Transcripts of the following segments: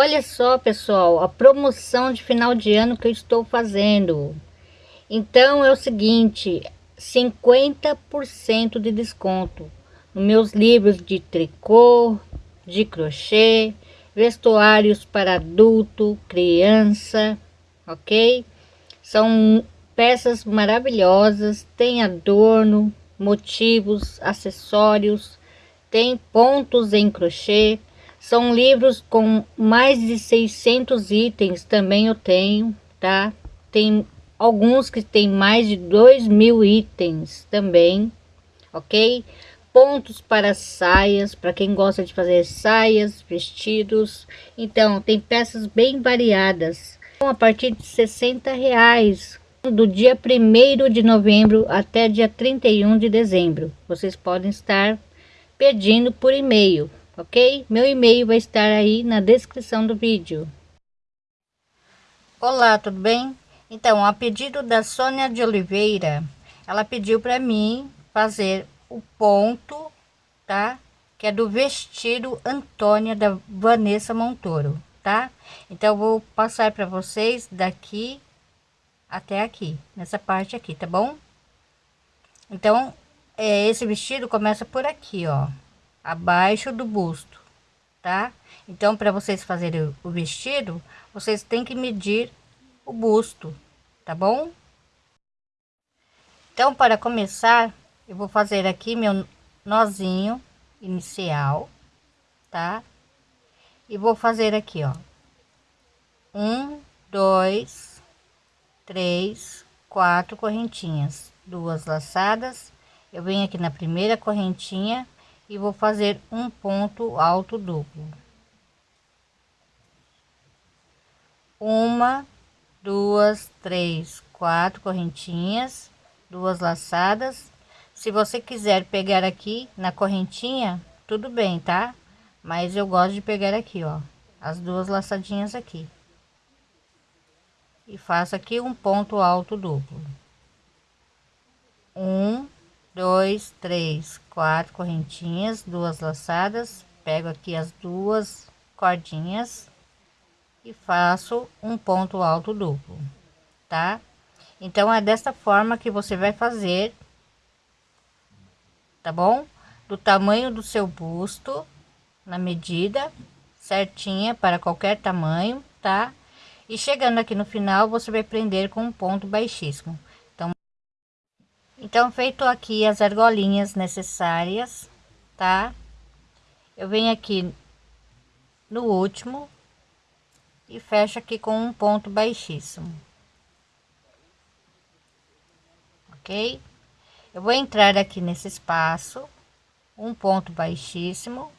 Olha só, pessoal, a promoção de final de ano que eu estou fazendo. Então é o seguinte, 50% de desconto nos meus livros de tricô, de crochê, vestuários para adulto, criança, ok? São peças maravilhosas, tem adorno, motivos, acessórios, tem pontos em crochê, são livros com mais de 600 itens, também eu tenho, tá? Tem alguns que tem mais de 2 mil itens também, ok? Pontos para saias, para quem gosta de fazer saias, vestidos. Então, tem peças bem variadas. A partir de 60 reais, do dia 1 de novembro até dia 31 de dezembro. Vocês podem estar pedindo por e-mail ok? Meu e-mail vai estar aí na descrição do vídeo. Olá, tudo bem? Então, a pedido da Sônia de Oliveira, ela pediu para mim fazer o ponto, tá? Que é do vestido Antônia da Vanessa Montoro, tá? Então, vou passar para vocês daqui até aqui, nessa parte aqui, tá bom? Então, é, esse vestido começa por aqui, ó abaixo do busto, tá? Então, para vocês fazerem o vestido, vocês têm que medir o busto, tá bom? Então, para começar, eu vou fazer aqui meu nozinho inicial, tá? E vou fazer aqui, ó. Um, dois, três, quatro correntinhas, duas laçadas. Eu venho aqui na primeira correntinha e vou fazer um ponto alto duplo. Uma duas três quatro correntinhas duas laçadas. Se você quiser pegar aqui na correntinha tudo bem tá? Mas eu gosto de pegar aqui ó as duas laçadinhas aqui. E faço aqui um ponto alto duplo. Um dois, três, quatro correntinhas, duas laçadas, pego aqui as duas cordinhas e faço um ponto alto duplo, tá? Então é dessa forma que você vai fazer, tá bom? Do tamanho do seu busto, na medida certinha para qualquer tamanho, tá? E chegando aqui no final, você vai prender com um ponto baixíssimo. Então, feito aqui as argolinhas necessárias, tá? Eu venho aqui no último e fecho aqui com um ponto baixíssimo. Ok? Eu vou entrar aqui nesse espaço, um ponto baixíssimo,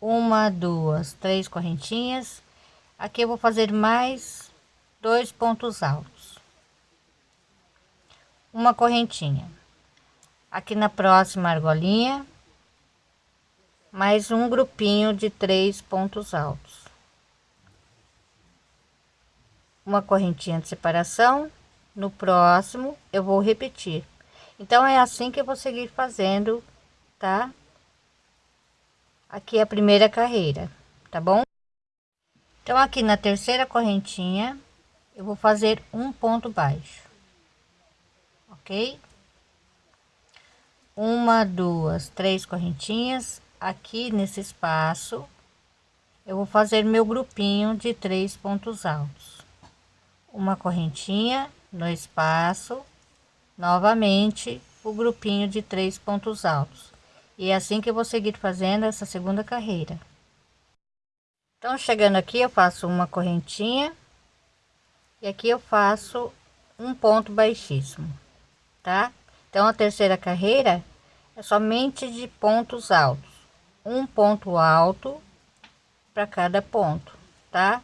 uma, duas, três correntinhas. Aqui eu vou fazer mais dois pontos altos uma correntinha. Aqui na próxima argolinha mais um grupinho de três pontos altos. Uma correntinha de separação no próximo eu vou repetir. Então é assim que eu vou seguir fazendo tá? Aqui é a primeira carreira tá bom? Então aqui na terceira correntinha eu vou fazer um ponto baixo ok? Uma duas três correntinhas. Aqui nesse espaço eu vou fazer meu grupinho de três pontos altos. Uma correntinha no espaço. Novamente o grupinho de três pontos altos. E é assim que eu vou seguir fazendo essa segunda carreira. Então chegando aqui eu faço uma correntinha. E aqui eu faço um ponto baixíssimo tá? Então a terceira carreira é somente de pontos altos, um ponto alto para cada ponto, tá?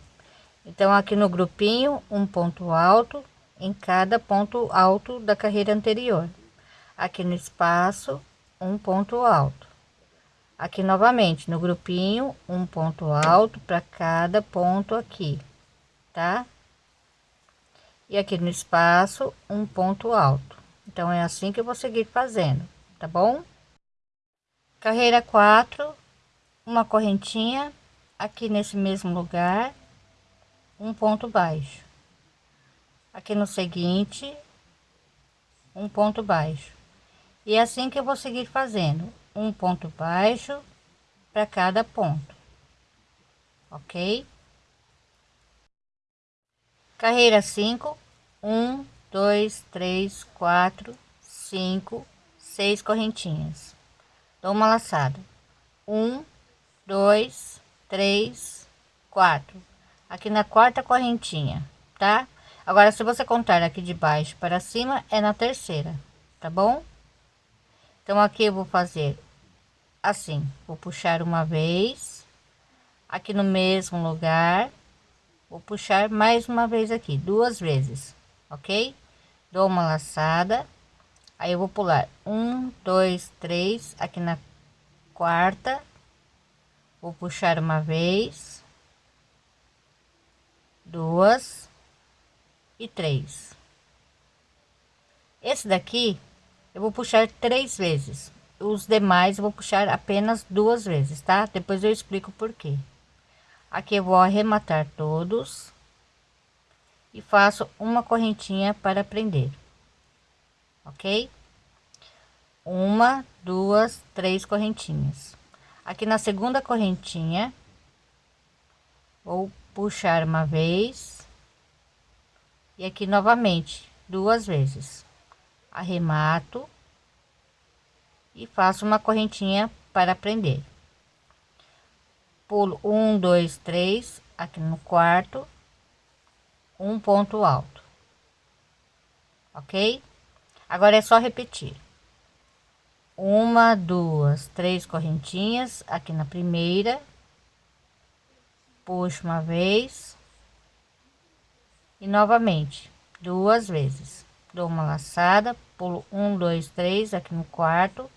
Então aqui no grupinho, um ponto alto em cada ponto alto da carreira anterior. Aqui no espaço, um ponto alto. Aqui novamente no grupinho, um ponto alto para cada ponto aqui, tá? E aqui no espaço, um ponto alto. Então, é assim que eu vou seguir fazendo, tá bom? Carreira 4, uma correntinha aqui nesse mesmo lugar um ponto baixo. Aqui no seguinte um ponto baixo. E é assim que eu vou seguir fazendo um ponto baixo para cada ponto ok? Carreira 5 1 2 3 4 5 6 correntinhas. Dou uma laçada. Um dois três quatro. Aqui na quarta correntinha tá? Agora se você contar aqui de baixo para cima é na terceira tá bom? Então aqui eu vou fazer assim. Vou puxar uma vez aqui no mesmo lugar. Vou puxar mais uma vez aqui duas vezes ok? Dou uma laçada. Aí eu vou pular. Um dois três aqui na quarta. Vou puxar uma vez. Duas. E três. Esse daqui eu vou puxar três vezes. Os demais eu vou puxar apenas duas vezes tá? Depois eu explico por quê. Aqui eu vou arrematar todos e faço uma correntinha para prender ok? Uma duas três correntinhas. Aqui na segunda correntinha vou puxar uma vez e aqui novamente duas vezes. Arremato e faço uma correntinha para prender. Pulo um dois três aqui no quarto um ponto alto. Ok? Agora é só repetir. Uma duas três correntinhas aqui na primeira. Puxo uma vez. E novamente duas vezes. Dou uma laçada pulo um dois três aqui no quarto.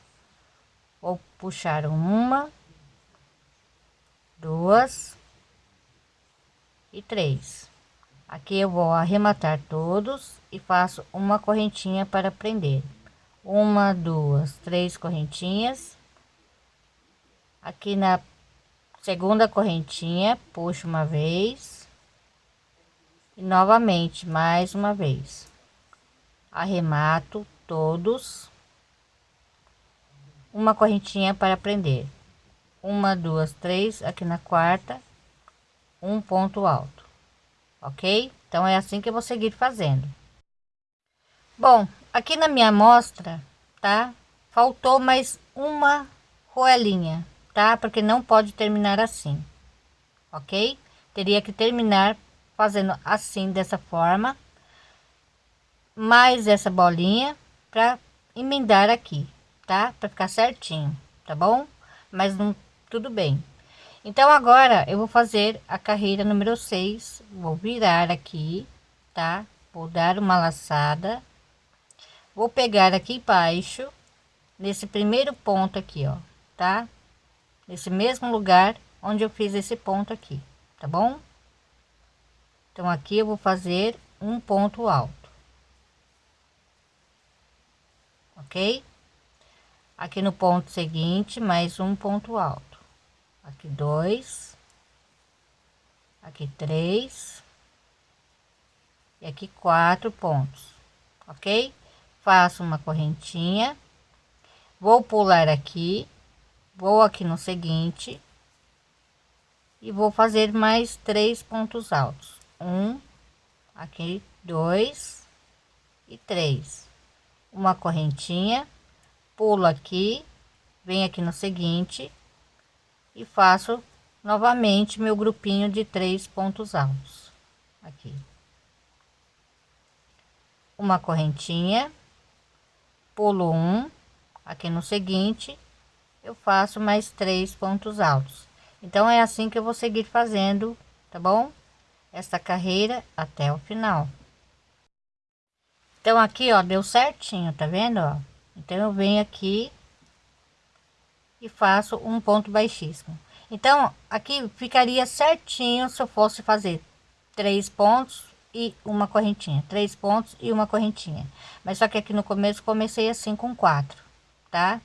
Vou puxar uma duas e três aqui eu vou arrematar todos e faço uma correntinha para prender. Uma duas três correntinhas. Aqui na segunda correntinha puxo uma vez. E novamente mais uma vez. Arremato todos. Uma correntinha para prender. Uma duas três aqui na quarta. Um ponto alto ok? Então é assim que eu vou seguir fazendo. Bom aqui na minha amostra tá? Faltou mais uma roelinha tá? Porque não pode terminar assim ok? Teria que terminar fazendo assim dessa forma. Mais essa bolinha para emendar aqui tá? Para ficar certinho tá bom? Mas não tudo bem então agora eu vou fazer a carreira número 6 vou virar aqui tá? Vou dar uma laçada. Vou pegar aqui embaixo nesse primeiro ponto aqui ó tá? Nesse mesmo lugar onde eu fiz esse ponto aqui tá bom? Então aqui eu vou fazer um ponto alto. Ok? Aqui no ponto seguinte mais um ponto alto aqui dois. Aqui três. E aqui quatro pontos ok? Faço uma correntinha. Vou pular aqui vou aqui no seguinte e vou fazer mais três pontos altos. Um aqui dois e três. Uma correntinha pulo aqui venho aqui no seguinte e faço novamente meu grupinho de três pontos altos. Aqui. Uma correntinha. Pulo um. Aqui no seguinte eu faço mais três pontos altos. Então é assim que eu vou seguir fazendo tá bom? Esta carreira até o final. Então aqui ó deu certinho tá vendo ó? Então eu venho aqui e faço um ponto baixíssimo. Então aqui ficaria certinho se eu fosse fazer três pontos e uma correntinha três pontos e uma correntinha. Mas só que aqui no começo comecei assim com quatro tá?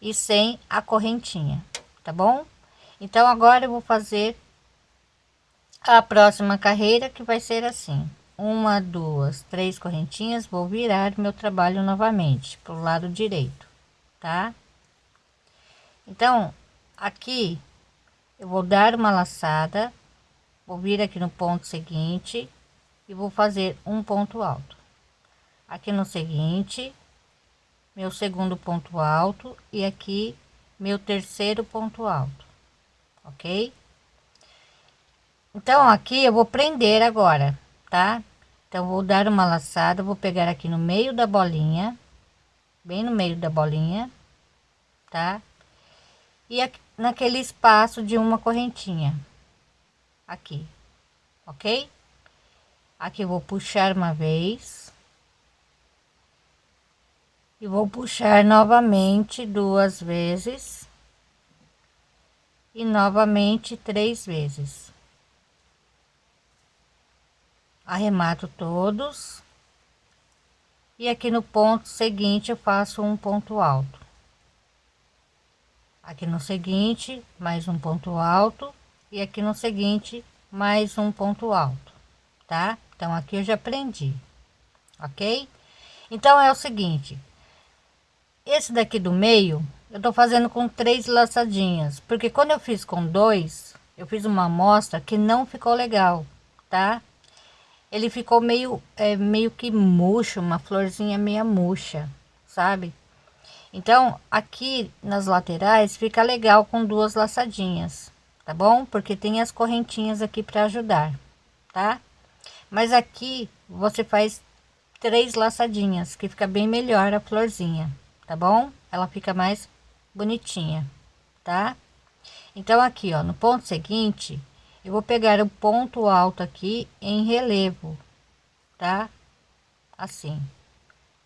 E sem a correntinha tá bom? Então agora eu vou fazer a próxima carreira que vai ser assim. Uma duas três correntinhas vou virar meu trabalho novamente para o lado direito tá então aqui eu vou dar uma laçada vou vir aqui no ponto seguinte e vou fazer um ponto alto. Aqui no seguinte meu segundo ponto alto e aqui meu terceiro ponto alto ok? Então aqui eu vou prender agora tá? Então vou dar uma laçada vou pegar aqui no meio da bolinha bem no meio da bolinha tá e aqui, naquele espaço de uma correntinha. Aqui ok? Aqui vou puxar uma vez. E vou puxar novamente duas vezes. E novamente três vezes. Arremato todos. E aqui no ponto seguinte eu faço um ponto alto aqui no seguinte mais um ponto alto. E aqui no seguinte mais um ponto alto tá? Então aqui eu já aprendi ok? Então é o seguinte. Esse daqui do meio eu tô fazendo com três laçadinhas. Porque quando eu fiz com dois eu fiz uma amostra que não ficou legal tá? Ele ficou meio é, meio que murcho uma florzinha meia murcha sabe então aqui nas laterais fica legal com duas laçadinhas tá bom porque tem as correntinhas aqui para ajudar tá mas aqui você faz três laçadinhas que fica bem melhor a florzinha tá bom ela fica mais bonitinha, tá? Então aqui, ó, no ponto seguinte, eu vou pegar o ponto alto aqui em relevo, tá? Assim,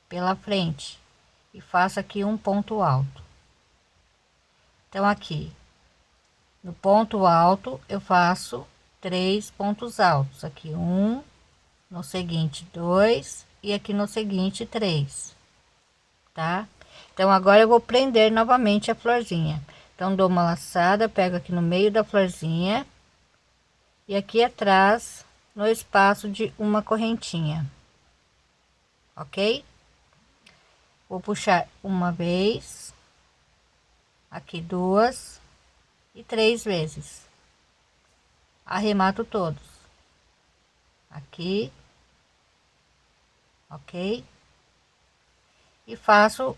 pela frente e faço aqui um ponto alto. Então aqui, no ponto alto, eu faço três pontos altos, aqui um, no seguinte dois e aqui no seguinte três, tá? Então agora eu vou prender novamente a florzinha. Então dou uma laçada, pego aqui no meio da florzinha e aqui atrás no espaço de uma correntinha. OK? Vou puxar uma vez, aqui duas e três vezes. Arremato todos. Aqui. OK? E faço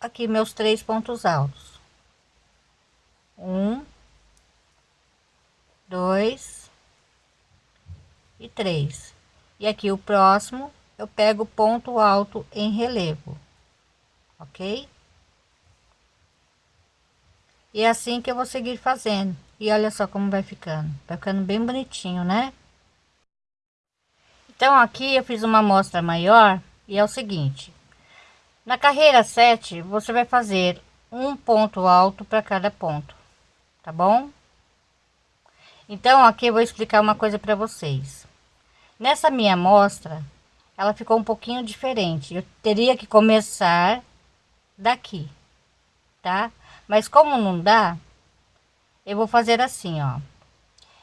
aqui meus três pontos altos um dois e três e aqui o próximo eu pego ponto alto em relevo ok e é assim que eu vou seguir fazendo e olha só como vai ficando vai ficando bem bonitinho né então aqui eu fiz uma amostra maior e é o seguinte na carreira 7, você vai fazer um ponto alto para cada ponto, tá bom? Então, aqui eu vou explicar uma coisa para vocês. Nessa minha amostra, ela ficou um pouquinho diferente. Eu teria que começar daqui, tá? Mas como não dá, eu vou fazer assim, ó.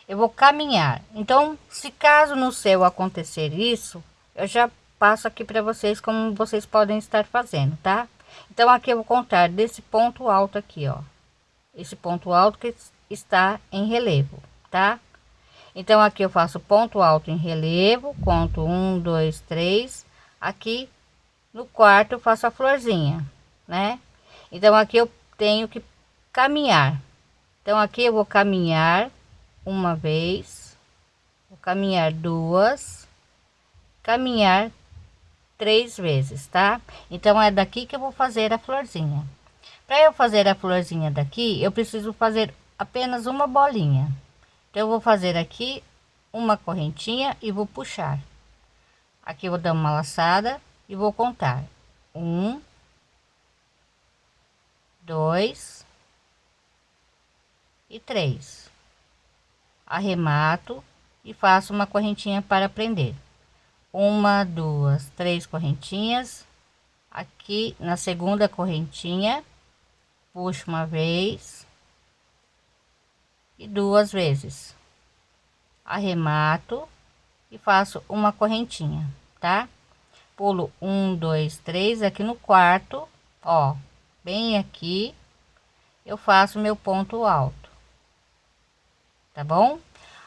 Eu vou caminhar. Então, se caso no céu acontecer isso, eu já passo aqui para vocês como vocês podem estar fazendo, tá? Então aqui eu vou contar desse ponto alto aqui, ó. Esse ponto alto que está em relevo, tá? Então aqui eu faço ponto alto em relevo, conto um, dois, três. Aqui no quarto faço a florzinha, né? Então aqui eu tenho que caminhar. Então aqui eu vou caminhar uma vez, vou caminhar duas, caminhar três vezes, tá? Então é daqui que eu vou fazer a florzinha. Para eu fazer a florzinha daqui, eu preciso fazer apenas uma bolinha. Então eu vou fazer aqui uma correntinha e vou puxar. Aqui eu vou dar uma laçada e vou contar. Um, dois e três. Arremato e faço uma correntinha para prender. Uma duas três correntinhas. Aqui na segunda correntinha puxo uma vez e duas vezes. Arremato e faço uma correntinha tá? Pulo um dois três aqui no quarto ó bem aqui eu faço meu ponto alto tá bom?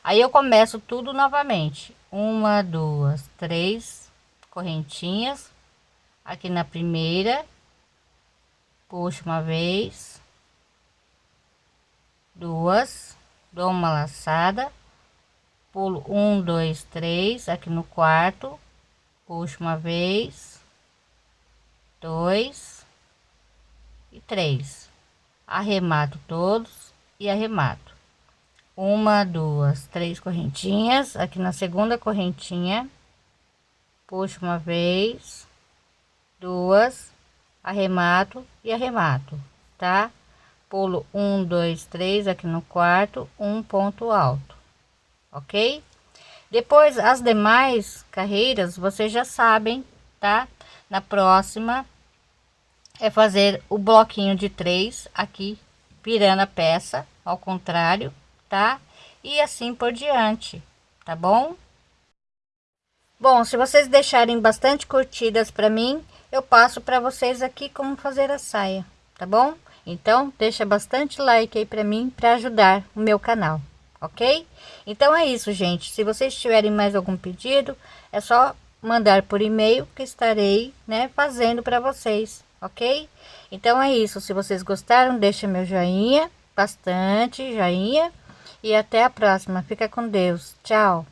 Aí eu começo tudo novamente. Uma duas três correntinhas. Aqui na primeira puxo uma vez. Duas dou uma laçada. Pulo um dois três aqui no quarto. Puxo uma vez. Dois e três. Arremato todos e arremato. Uma duas três correntinhas. Aqui na segunda correntinha puxo uma vez duas arremato e arremato tá? Pulo um dois três aqui no quarto um ponto alto ok? Depois as demais carreiras vocês já sabem tá? Na próxima é fazer o bloquinho de três aqui virando a peça ao contrário tá e assim por diante tá bom bom se vocês deixarem bastante curtidas para mim eu passo para vocês aqui como fazer a saia tá bom então, deixa bastante like aí para mim, para ajudar o meu canal, ok? Então é isso, gente. Se vocês tiverem mais algum pedido, é só mandar por e-mail que estarei, né, fazendo para vocês, ok? Então é isso. Se vocês gostaram, deixa meu joinha, bastante joinha. E até a próxima. Fica com Deus. Tchau.